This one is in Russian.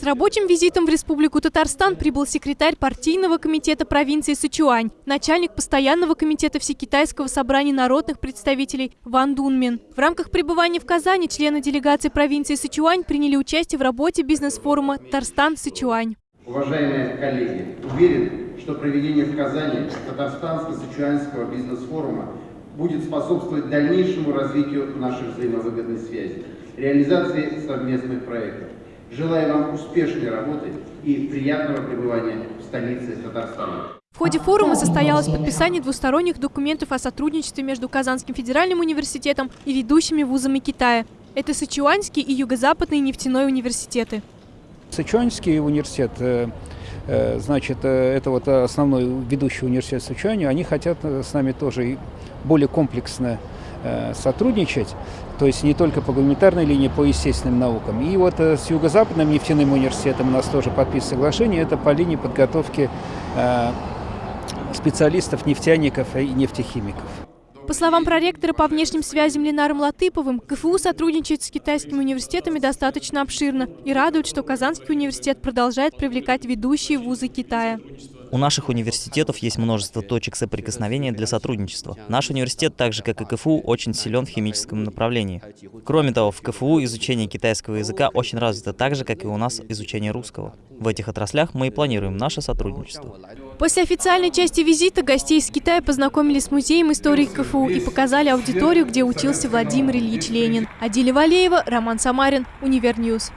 С рабочим визитом в Республику Татарстан прибыл секретарь партийного комитета провинции Сычуань, начальник постоянного комитета Всекитайского собрания народных представителей Ван Дунмин. В рамках пребывания в Казани члены делегации провинции Сычуань приняли участие в работе бизнес-форума «Татарстан-Сычуань». Уважаемые коллеги, уверен, что проведение в Казани Татарстанско-Сычуанского бизнес-форума будет способствовать дальнейшему развитию наших взаимовыгодной связи, реализации совместных проектов. Желаю вам успешной работы и приятного пребывания в столице Татарстана. В ходе форума состоялось подписание двусторонних документов о сотрудничестве между Казанским федеральным университетом и ведущими вузами Китая. Это Сычуанский и Юго-Западный нефтяной университеты. Сычуанский университет, э, э, значит, э, это вот основной ведущий университет Сычуани, они хотят с нами тоже более комплексно сотрудничать, то есть не только по гуманитарной линии, по естественным наукам. И вот с Юго-Западным нефтяным университетом у нас тоже подписано соглашение, это по линии подготовки специалистов, нефтяников и нефтехимиков. По словам проректора по внешним связям Ленаром Латыповым, КФУ сотрудничает с китайскими университетами достаточно обширно и радует, что Казанский университет продолжает привлекать ведущие вузы Китая. У наших университетов есть множество точек соприкосновения для сотрудничества. Наш университет, так же как и КФУ, очень силен в химическом направлении. Кроме того, в КФУ изучение китайского языка очень развито так же, как и у нас изучение русского. В этих отраслях мы и планируем наше сотрудничество. После официальной части визита гостей из Китая познакомили с музеем истории КФУ и показали аудиторию, где учился Владимир Ильич Ленин. Адиля Валеева, Роман Самарин, Univer News.